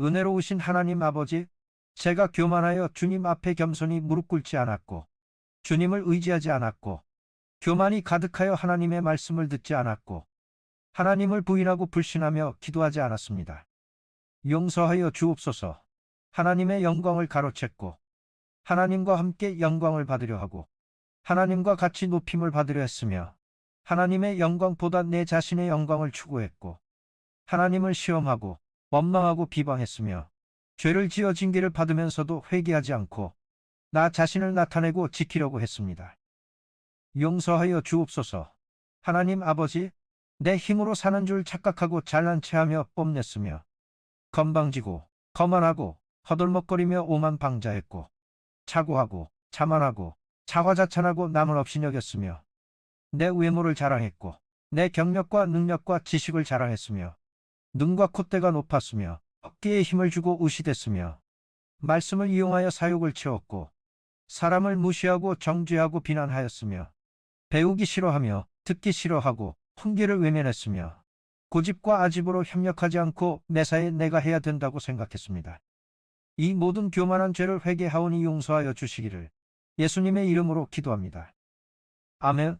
은혜로우신 하나님 아버지, 제가 교만하여 주님 앞에 겸손히 무릎 꿇지 않았고, 주님을 의지하지 않았고, 교만이 가득하여 하나님의 말씀을 듣지 않았고, 하나님을 부인하고 불신하며 기도하지 않았습니다. 용서하여 주옵소서. 하나님의 영광을 가로챘고, 하나님과 함께 영광을 받으려 하고, 하나님과 같이 높임을 받으려 했으며, 하나님의 영광보다 내 자신의 영광을 추구했고, 하나님을 시험하고, 원망하고 비방했으며, 죄를 지어 징계를 받으면서도 회개하지 않고, 나 자신을 나타내고 지키려고 했습니다. 용서하여 주옵소서. 하나님 아버지, 내 힘으로 사는 줄 착각하고 잘난 체하며 뽐냈으며, 건방지고, 거만하고, 허들먹거리며 오만 방자했고, 차고하고, 자만하고, 자화자찬하고 남을 없이 여겼으며, 내 외모를 자랑했고, 내 경력과 능력과 지식을 자랑했으며, 눈과 콧대가 높았으며, 어깨에 힘을 주고 의시됐으며, 말씀을 이용하여 사욕을 채웠고, 사람을 무시하고 정죄하고 비난하였으며, 배우기 싫어하며 듣기 싫어하고 훈계를 외면했으며, 고집과 아집으로 협력하지 않고 매사에 내가 해야 된다고 생각했습니다. 이 모든 교만한 죄를 회개하오니 용서하여 주시기를 예수님의 이름으로 기도합니다. 아멘.